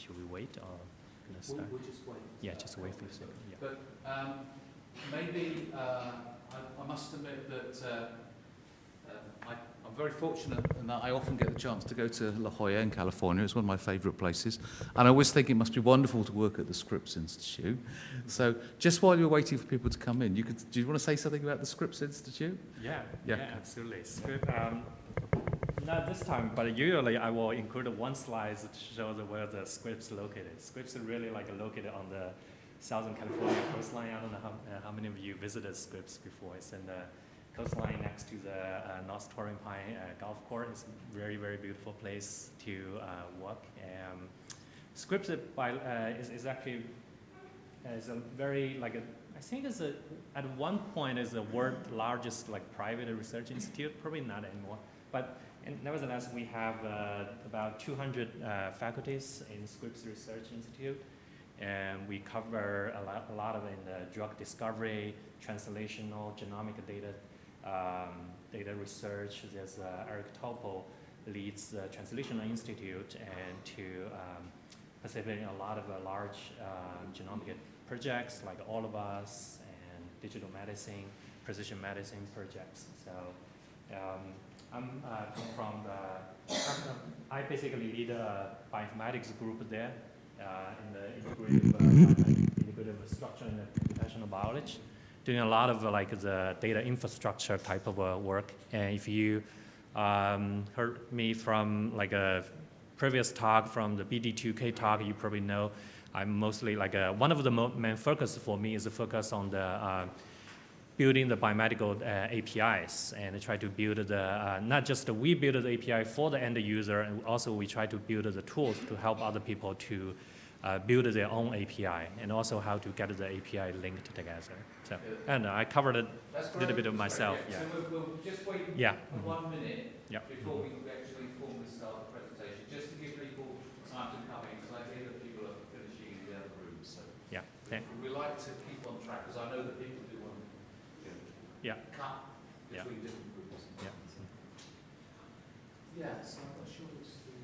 should we wait or gonna start? We'll, we'll just wait. Yeah, just wait for a second, yeah. But um, maybe uh, I, I must admit that uh, um, I, I'm very fortunate in that I often get the chance to go to La Jolla in California. It's one of my favourite places. And I always think it must be wonderful to work at the Scripps Institute. So just while you're waiting for people to come in, you could, do you want to say something about the Scripps Institute? Yeah, Yeah. yeah, absolutely. Scripps, um, not this time, but usually I will include one slide to show the, where the Scripps located. Scripps are really like located on the Southern California coastline. I don't know how, uh, how many of you visited Scripps before. It's in the coastline next to the uh, North Torrey Pine uh, Golf Course. It's a very, very beautiful place to uh, walk. Um, Scripps by, uh, is, is actually uh, is a very like a I think it's a at one point is the world largest like private research institute. Probably not anymore, but and nevertheless we have uh, about 200 uh, faculties in Scripps Research Institute, and we cover a lot, a lot of in the drug discovery, translational, genomic data, um, data research. There's uh, Eric Topol leads the Translational Institute and to um, participate in a lot of uh, large um, genomic projects like All of Us and digital medicine, precision medicine projects. So um, I'm uh, come from the, I basically lead a bioinformatics group there uh, in the integrative, uh, integrative structure and computational biology, doing a lot of uh, like the data infrastructure type of uh, work. And if you um, heard me from like a previous talk from the BD2K talk, you probably know I'm mostly like a, one of the main focus for me is a focus on the uh, building the biomedical uh, APIs and try to build the, uh, not just we build the API for the end user, and also we try to build the tools to help other people to uh, build their own API and also how to get the API linked together. So, and I covered a little bit of myself. Yeah. So we'll, we'll just wait Yeah. for one minute Yeah. before we actually formally start the presentation, just to give people time to come in, because I hear that people are finishing in the other rooms. So Yeah. we, we like to keep on track, because I know that people do want to you know, Yeah. Yeah. between different groups. Yeah. Yeah, so not sure it's the.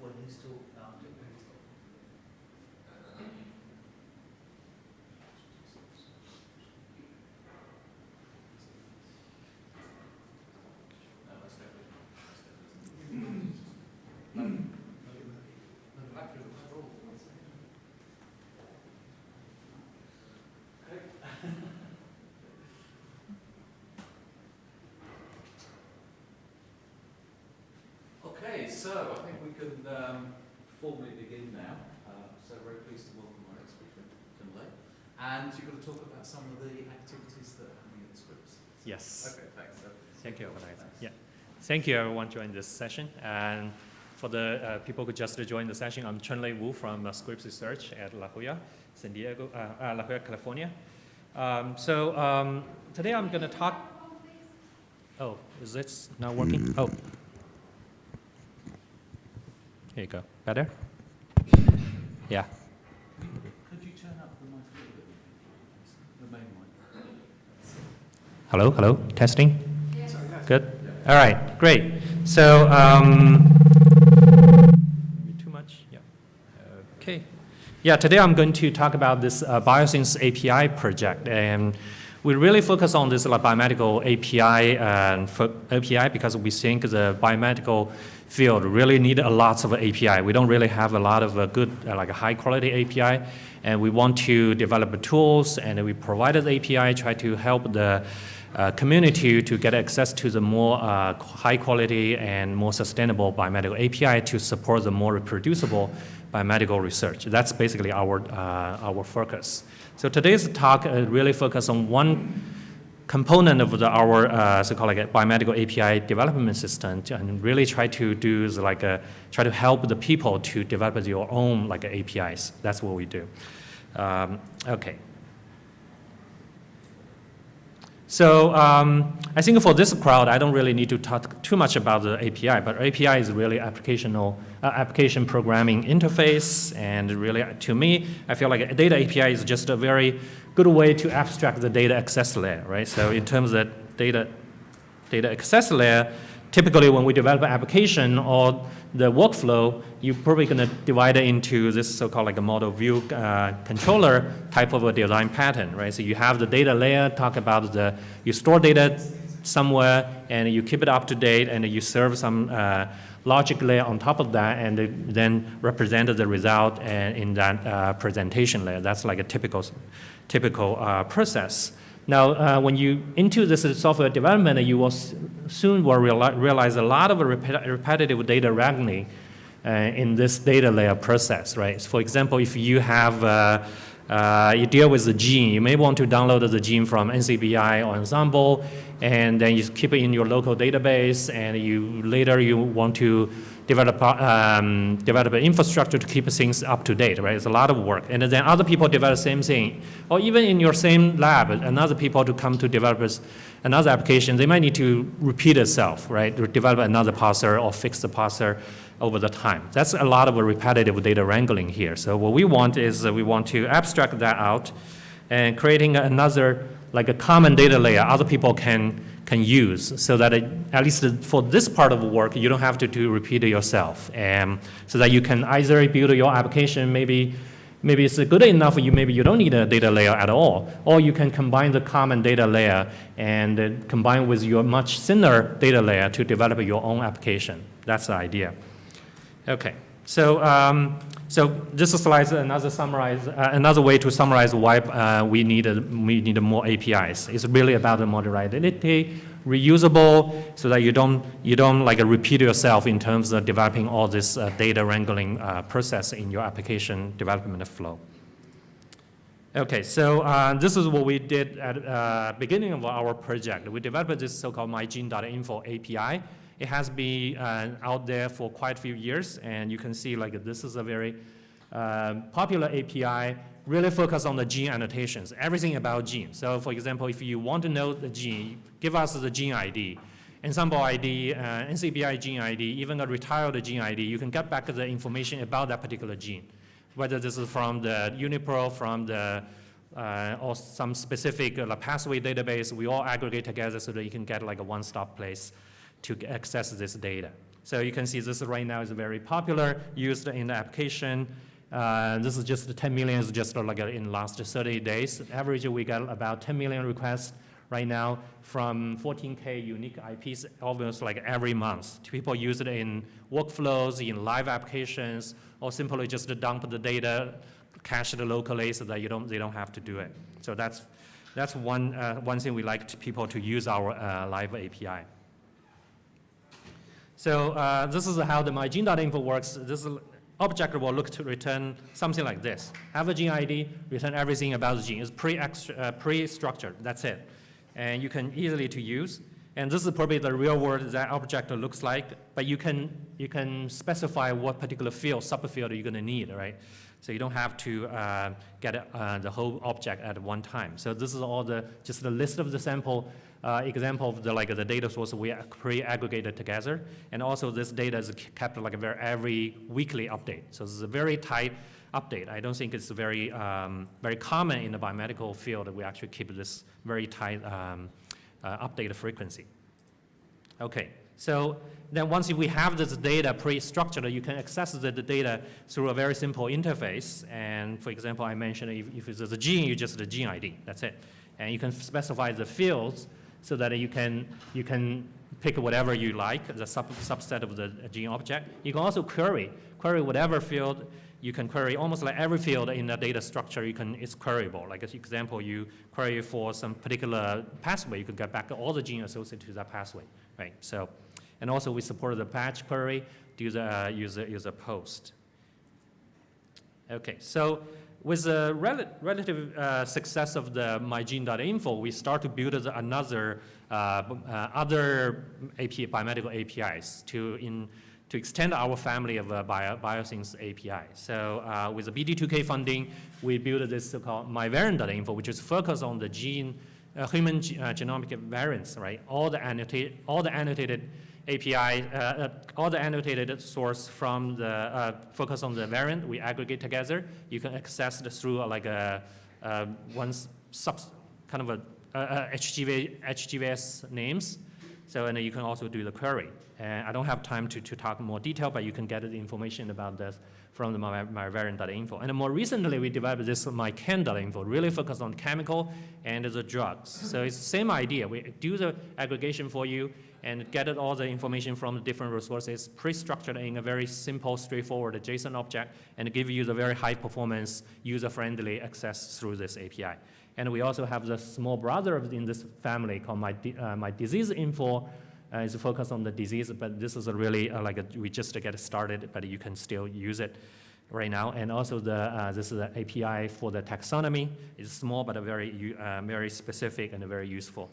What needs to, um, No, that's definitely. No. No, back to the control. Okay, so I think we can um, formally begin now. Uh, so very pleased to welcome our next speaker, Tim Lay. And you're going to talk about some of the activities that are happening at the Scripps. Yes. Okay, thanks. So, Thank you, organizer. Yeah. Thank you, everyone, joining this session. And for the uh, people who just joined the session, I'm Chunlei Wu from uh, Scripps Research at La Jolla, San Diego, uh, uh, La Jolla, California. Um, so um, today I'm going to talk. Oh, is this not working? Oh. Here you go. Better? Yeah. could you turn up the mic a little bit? The main mic. Hello, hello, testing? Good? All right, great. So, um, maybe too much? Yeah. Okay. Yeah, today I'm going to talk about this uh, BioThings API project. And we really focus on this like, biomedical API, and API because we think the biomedical field really need a lot of API. We don't really have a lot of uh, good, uh, like high quality API. And we want to develop tools and we provided the API, try to help the uh, community to get access to the more uh, high quality and more sustainable biomedical API to support the more reproducible biomedical research. That's basically our, uh, our focus. So today's talk uh, really focus on one component of the, our uh, so-called like biomedical API development system and really try to do is like a, try to help the people to develop their own like APIs. That's what we do. Um, okay. So um, I think for this crowd, I don't really need to talk too much about the API, but API is really applicational, uh, application programming interface, and really, to me, I feel like a data API is just a very good way to abstract the data access layer, right? So in terms of data, data access layer, typically when we develop an application or the workflow, you're probably going to divide it into this so-called like a model view uh, controller type of a design pattern, right? So you have the data layer, talk about the, you store data somewhere and you keep it up to date and you serve some uh, logic layer on top of that and then represent the result in that uh, presentation layer. That's like a typical, typical uh, process. Now, uh, when you into this software development, you will soon will reali realize a lot of rep repetitive data wrangling uh, in this data layer process, right? For example, if you have uh, uh you deal with the gene, you may want to download the gene from NCBI or Ensembl, and then you keep it in your local database, and you later you want to develop, um, develop infrastructure to keep things up to date, right? It's a lot of work. And then other people develop the same thing. Or even in your same lab, another people to come to develop another application, they might need to repeat itself, right? To develop another parser or fix the parser over the time. That's a lot of repetitive data wrangling here. So what we want is we want to abstract that out and creating another, like a common data layer other people can can use so that it, at least for this part of work, you don't have to do repeat it yourself. And so that you can either build your application, maybe, maybe it's good enough, you maybe you don't need a data layer at all, or you can combine the common data layer and uh, combine with your much thinner data layer to develop your own application. That's the idea. Okay, so um, so this slide is another summarize, uh, another way to summarize why uh, we need a, we need more APIs. It's really about the modularity, reusable, so that you don't you don't like repeat yourself in terms of developing all this uh, data wrangling uh, process in your application development flow. Okay, so uh, this is what we did at uh, beginning of our project. We developed this so-called mygene.info API it has been uh, out there for quite a few years, and you can see like this is a very uh, popular API, really focus on the gene annotations, everything about gene. So for example, if you want to know the gene, give us the gene ID, Ensembl ID, uh, NCBI gene ID, even a retired gene ID, you can get back the information about that particular gene, whether this is from the UniProt, from the uh, or some specific uh, pathway database, we all aggregate together so that you can get like a one-stop place to access this data. So you can see this right now is very popular, used in the application. Uh, this is just 10 million is just like in last 30 days. Average, we got about 10 million requests right now from 14K unique IPs almost like every month. People use it in workflows, in live applications, or simply just dump the data, cache it locally so that you don't, they don't have to do it. So that's, that's one, uh, one thing we like to people to use our uh, live API. So uh, this is how the mygene.info works. This object will look to return something like this. Have a gene ID, return everything about the gene. It's uh, pre-structured, uh, pre that's it. And you can easily to use. And this is probably the real world that object looks like, but you can, you can specify what particular field, subfield you're gonna need, right? So you don't have to uh, get uh, the whole object at one time. So this is all the, just the list of the sample uh, example of the, like, the data source we pre-aggregated together. And also this data is kept like a very every weekly update. So this is a very tight update. I don't think it's very, um, very common in the biomedical field that we actually keep this very tight um, uh, update frequency. Okay, so then once we have this data pre-structured, you can access the, the, data through a very simple interface. And for example, I mentioned if, if it's a gene, you just the gene ID, that's it. And you can specify the fields so that you can, you can pick whatever you like, the sub, subset of the gene object. You can also query, query whatever field, you can query almost like every field in the data structure you can, it's queryable. Like as example, you query for some particular pathway, you can get back all the gene associated to that pathway, right? So, and also we support the batch query, do the uh, user, user post. Okay, so with the rel relative uh, success of the mygene.info, we start to build another uh, uh, other API, biomedical APIs to in to extend our family of uh, bio, API. So uh, with the BD2K funding, we built this so-called myvariant.info, which is focused on the gene uh, human uh, genomic variants, right? All the annotated, all the annotated API, uh, uh, all the annotated source from the uh, focus on the variant, we aggregate together. You can access it through uh, like a uh, one sub kind of a HGV, HGVS names. So and you can also do the query. And I don't have time to, to talk more detail, but you can get the information about this from the my, my variant.info. And more recently, we developed this mychem.info, really focused on chemical and the drugs. So it's the same idea. We do the aggregation for you and get all the information from the different resources, pre-structured in a very simple, straightforward JSON object, and give you the very high performance, user-friendly access through this API. And we also have the small brother in this family called my, uh, my disease info. Uh, is focused on the disease, but this is a really uh, like a, we just get started, but you can still use it right now. And also the uh, this is an API for the taxonomy. It's small but very uh, very specific and very useful.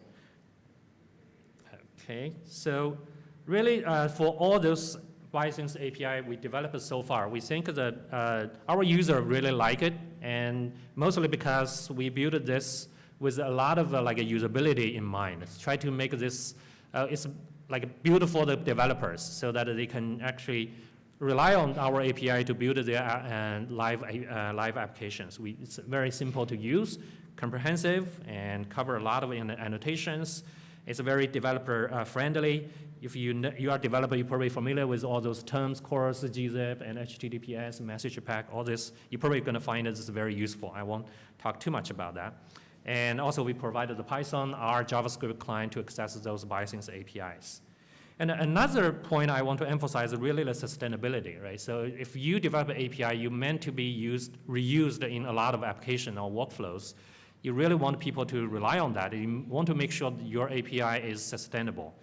Okay, so really uh, for all those BioThings API we developed so far, we think that uh, our user really like it, and mostly because we built this with a lot of uh, like a usability in mind. Let's try to make this, uh, it's like built for the developers so that they can actually rely on our API to build their uh, live, uh, live applications. We, it's very simple to use, comprehensive, and cover a lot of annotations. It's very developer uh, friendly. If you, you are a developer, you're probably familiar with all those terms, CORS, gzip, and HTTPS, message pack, all this. You're probably going to find this is very useful. I won't talk too much about that. And also, we provided the Python, our JavaScript client to access those BioThings APIs. And another point I want to emphasize is really the sustainability, right? So if you develop an API, you meant to be used, reused in a lot of application or workflows. You really want people to rely on that. You want to make sure your API is sustainable.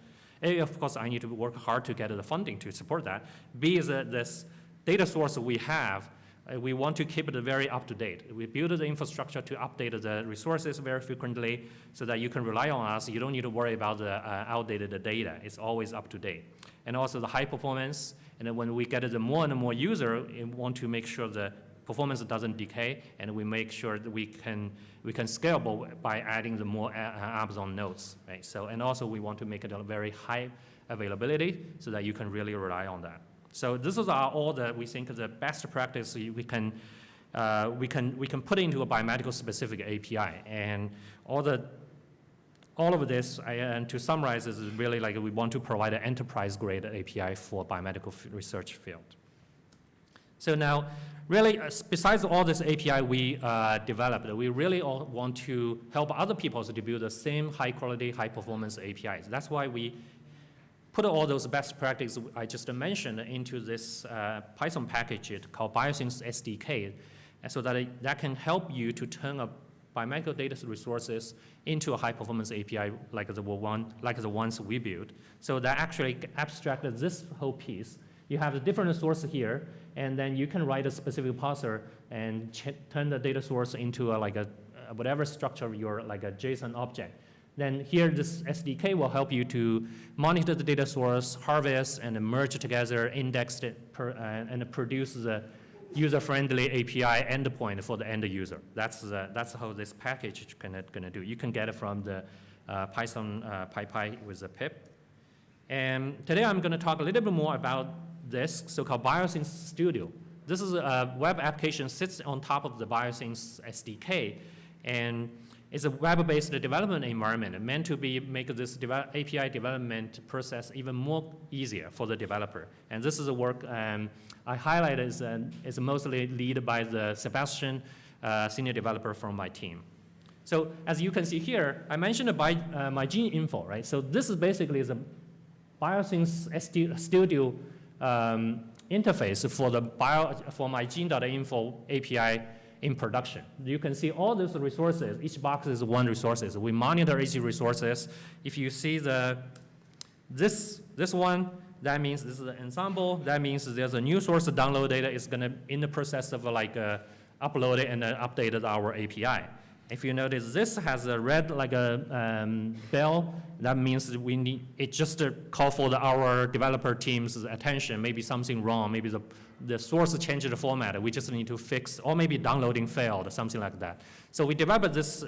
A, of course, I need to work hard to get the funding to support that. B is that this data source we have, we want to keep it very up to date. We build the infrastructure to update the resources very frequently so that you can rely on us. You don't need to worry about the uh, outdated data. It's always up to date. And also the high performance. And then when we get the more and more user, we want to make sure the performance doesn't decay, and we make sure that we can we can scalable by adding the more uh, uh, apps on nodes, right? So and also we want to make it a very high availability so that you can really rely on that. So this is our, all the we think the best practice we we can. Uh, we can we can put into a biomedical specific API and all the all of this, I- and to summarize, is really like we want to provide an enterprise grade API for biomedical research field. So now, really, uh, besides all this API we uh, developed, we really all want to help other people to build the same high quality, high performance APIs. That's why we put all those best practices I just mentioned into this uh, Python package called BioThings SDK, so that it, that can help you to turn a biomedical data resources into a high performance API like the one like the ones we built. So that actually abstracted this whole piece. You have the different sources here, and then you can write a specific parser and turn the data source into a, like a whatever structure your like a JSON object. Then here, this SDK will help you to monitor the data source, harvest, and merge together, index it, per, uh, and produce the user-friendly API endpoint for the end user. That's, the, that's how this package is gonna, gonna do. You can get it from the uh, Python uh, PyPI with the pip. And today I'm gonna talk a little bit more about this so-called BioThings Studio. This is a web application sits on top of the BioThings SDK, and it's a web-based development environment meant to be make this API development process even more easier for the developer. And this is a work um, I highlighted is, uh, is mostly led by the Sebastian, uh, senior developer from my team. So as you can see here, I mentioned about uh, my gene info, right? So this is basically the BioThings SD Studio um, interface for the bio, for my gene.info API in production. You can see all those resources. Each box is one resources. We monitor each resources. If you see the this this one, that means this is an Ensembl. That means there's a new source downloaded. It's gonna in the process of like uh, and then updated our API. If you notice, this has a red like a um, bell. That means we need it just to call for the, our developer team's attention. Maybe something wrong. Maybe the the source changed the format. We just need to fix, or maybe downloading failed, something like that. So we developed this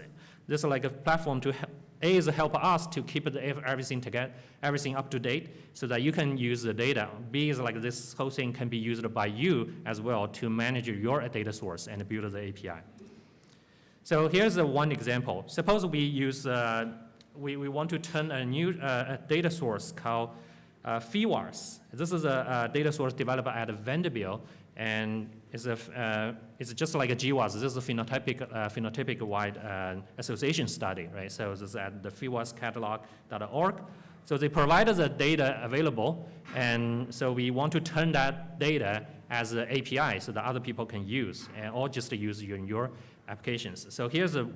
this like a platform to A is help us to keep the, everything together, everything up to date so that you can use the data. B is like this whole thing can be used by you as well to manage your data source and build the API. So here's a one example. Suppose we use, uh, we, we want to turn a new uh, a data source called uh, PheWAS. This is a, a data source developed at Vanderbilt, and it's, a, uh, it's just like a GWAS. This is a phenotypic, uh, phenotypic wide uh, association study, right? So this is at the PheWAScatalog.org. So they provided the data available, and so we want to turn that data as an API so that other people can use, and, or just use in your applications. So here's a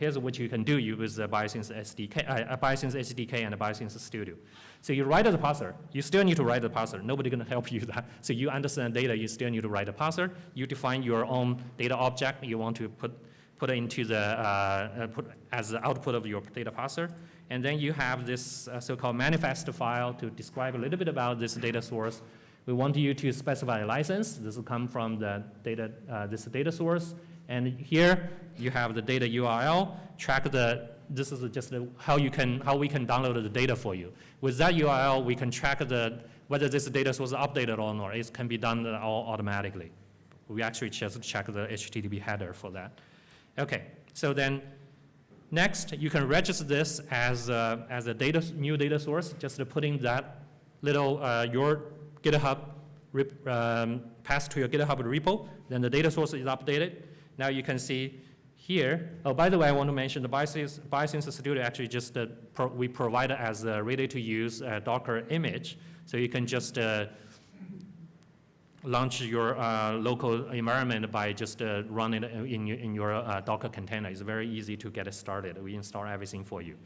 here's what you can do use the BioThings SDK, uh, BioThings SDK and the BioThings Studio. So you write the parser, you still need to write the parser. Nobody gonna help you that. So you understand data, you still need to write a parser. You define your own data object you want to put, put into the, uh, uh, put as the output of your data parser. And then you have this uh, so-called manifest file to describe a little bit about this data source. We want you to specify a license. This will come from the data, uh, this data source. And here you have the data URL, track the, this is just how you can, how we can download the data for you. With that URL, we can track the, whether this data source is updated or not. It can be done all automatically. We actually just check the HTTP header for that. Okay, so then next you can register this as a, as a data, new data source, just putting that little, uh, your GitHub rep, um, pass to your GitHub repo, then the data source is updated. Now you can see here, oh, by the way, I want to mention the BioThings, BioThings Studio actually just, uh, pro, we provide as a ready-to-use uh, Docker image. So you can just uh, launch your uh, local environment by just uh, running it in your, in your uh, Docker container. It's very easy to get it started. We install everything for you.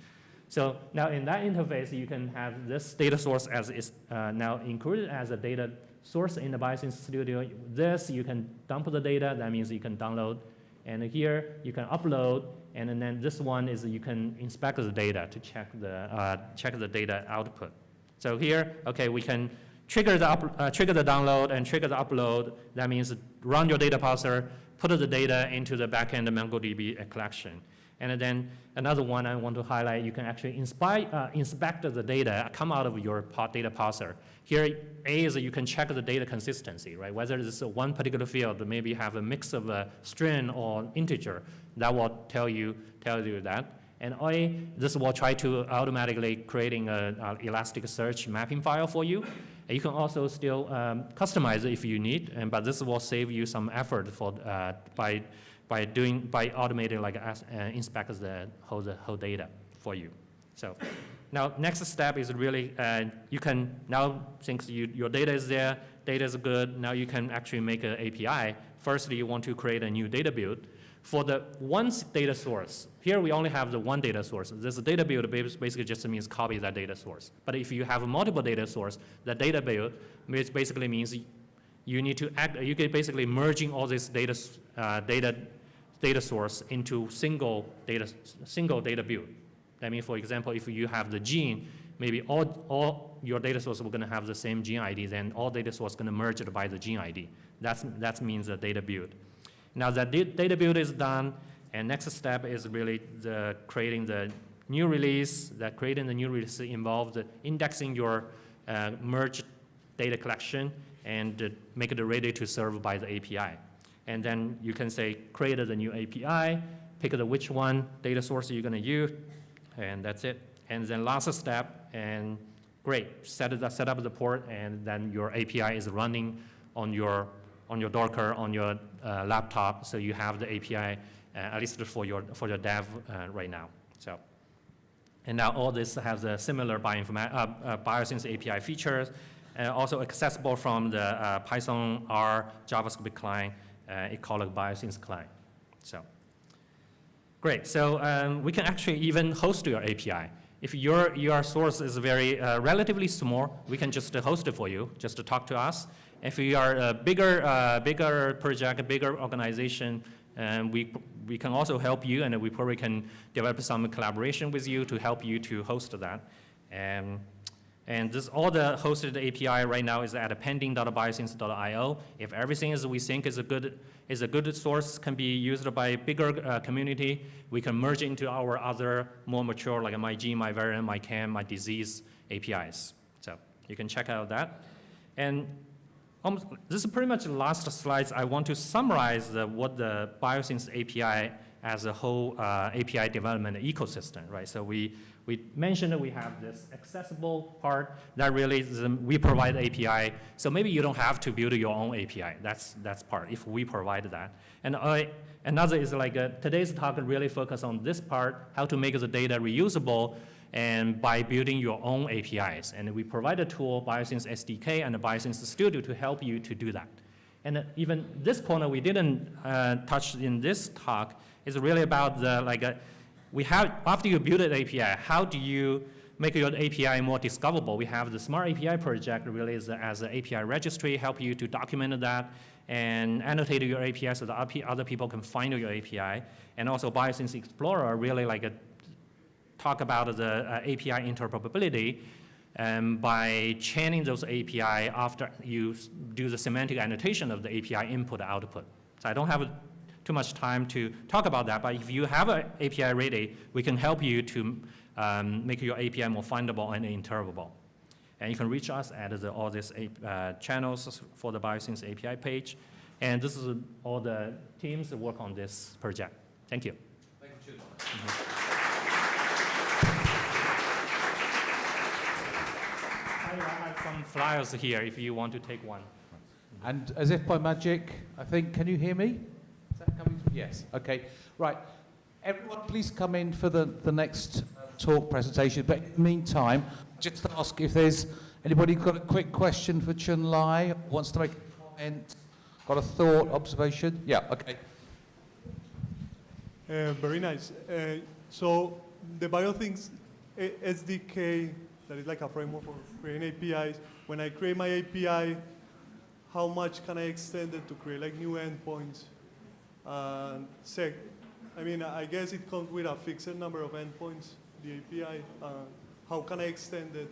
So now in that interface, you can have this data source as is uh, now included as a data source in the BioThings Studio. This, you can dump the data. That means you can download. And here, you can upload. And then this one is you can inspect the data to check the, uh, check the data output. So here, okay, we can trigger the, up, uh, trigger the download and trigger the upload. That means run your data parser, put the data into the backend MongoDB collection. And then another one I want to highlight, you can actually inspire, uh, inspect the data come out of your data parser. Here, A is you can check the data consistency, right? Whether is one particular field, maybe have a mix of a string or integer, that will tell you, tell you that. And A, this will try to automatically creating an Elasticsearch mapping file for you. And you can also still um, customize it if you need, and, but this will save you some effort for, uh, by by doing by automating like as, uh, inspect the whole the whole data for you. So now next step is really uh, you can now since you, your data is there, data is good. Now you can actually make an API. Firstly, you want to create a new data build. For the one data source, here we only have the one data source. This data build basically just means copy that data source. But if you have multiple data source, the data build basically means you need to act, you can basically merging all this data, uh, data, data source into single data, single data build. That means, for example, if you have the gene, maybe all, all your data source are gonna have the same gene ID, then all data source gonna merge it by the gene ID. That's, that means the data build. Now that data build is done, and next step is really the creating the new release, that creating the new release involves indexing your uh, merged data collection and uh, make it ready to serve by the API. And then you can say, create the new API, pick the which one data source you're gonna use, and that's it. And then last step, and great, set, it, set up the port, and then your API is running on your, on your Docker, on your uh, laptop, so you have the API, uh, at least for your, for your dev uh, right now. So. And now all this has a similar uh, uh, BioThings API features, uh, also accessible from the uh, Python R JavaScript client, uh, it called a BioThings client. So, great. So um, we can actually even host your API. If your, your source is very uh, relatively small, we can just host it for you, just to talk to us. If you are a bigger, uh, bigger project, a bigger organization, um, we, we can also help you, and we probably can develop some collaboration with you to help you to host that. And And this, all the hosted API right now is at pending.biothings.io. If everything is we think is a good, is a good source, can be used by bigger uh, community, we can merge into our other more mature, like my gene, my variant, my chem, my disease APIs. So you can check out that. And almost, this is pretty much the last slides. I want to summarize the, what the BioThings API as a whole uh, API development ecosystem, right? So we, we mentioned that we have this accessible part that really is, um, we provide API. So maybe you don't have to build your own API. That's, that's part, if we provide that. And I, another is like uh, today's talk really focus on this part, how to make the data reusable and by building your own APIs. And we provide a tool, BioThings SDK and BioThings Studio to help you to do that. And uh, even this corner we didn't uh, touch in this talk is really about the, like, uh, we have, after you build an API, how do you make your API more discoverable? We have the Smart API project really as an API registry, help you to document that and annotate your API so that other people can find your API. And also BioThings Explorer really like a talk about the uh, API interoperability um, by chaining those API after you do the semantic annotation of the API input output. So I don't have too much time to talk about that, but if you have an API ready, we can help you to um, make your API more findable and interpretable. And you can reach us at the, all these uh, channels for the BioThings API page. And this is all the teams that work on this project. Thank you. Thank you, Chun. I have some flyers here if you want to take one. And as if by magic, I think, can you hear me? Yes, okay. Right. Everyone, please come in for the, the next uh, talk presentation. But in the meantime, just to ask if there's anybody got a quick question for Chun Lai, wants to make a comment, got a thought, observation? Yeah, okay. Uh, very nice. Uh, so the BioThings uh, SDK, that is like a framework for creating APIs. When I create my API, how much can I extend it to create like new endpoints? And sec, I mean, I guess it comes with a fixed number of endpoints, the API. Uh, how can I extend it?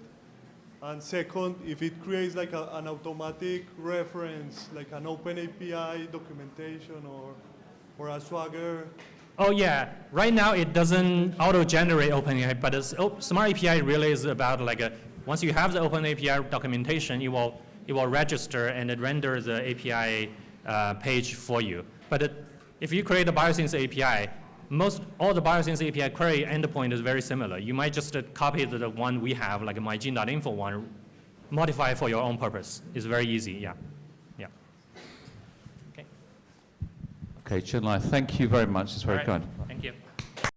And second, if it creates like a, an automatic reference, like an open API documentation or, or a Swagger Oh yeah, right now it doesn't auto-generate OpenAPI, but it's, oh, Smart API really is about like a, once you have the Open API documentation, it will, it will register and it render the API uh, page for you. But it, if you create a BioThings API, most, all the BioThings API query endpoint is very similar. You might just uh, copy the, one we have, like my gene.info one, modify for your own purpose. It's very easy, yeah. Yeah. Okay, Chun Lai, thank you very much. It's very right. kind.